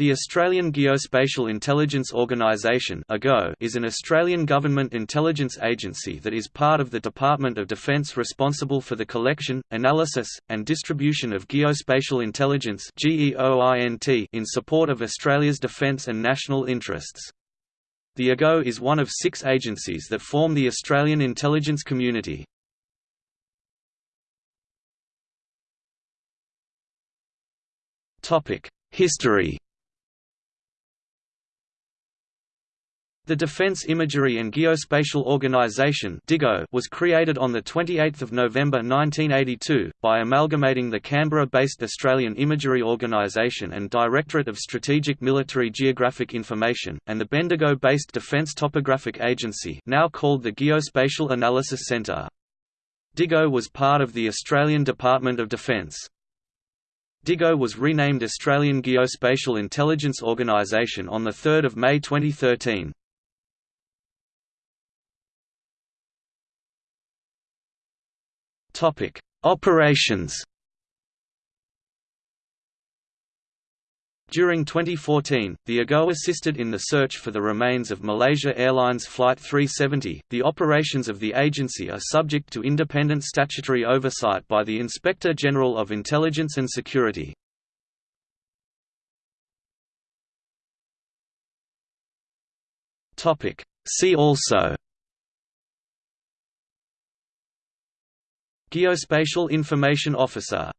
The Australian Geospatial Intelligence Organisation is an Australian government intelligence agency that is part of the Department of Defence responsible for the collection, analysis, and distribution of geospatial intelligence in support of Australia's defence and national interests. The AGO is one of six agencies that form the Australian intelligence community. History The Defence Imagery and Geospatial Organisation was created on 28 November 1982, by amalgamating the Canberra-based Australian Imagery Organisation and Directorate of Strategic Military Geographic Information, and the Bendigo-based Defence Topographic Agency now called the Geospatial Analysis Centre. DIGO was part of the Australian Department of Defence. DIGO was renamed Australian Geospatial Intelligence Organisation on 3 May 2013. Topic: Operations. During 2014, the AGO assisted in the search for the remains of Malaysia Airlines Flight 370. The operations of the agency are subject to independent statutory oversight by the Inspector General of Intelligence and Security. Topic: See also Geospatial Information Officer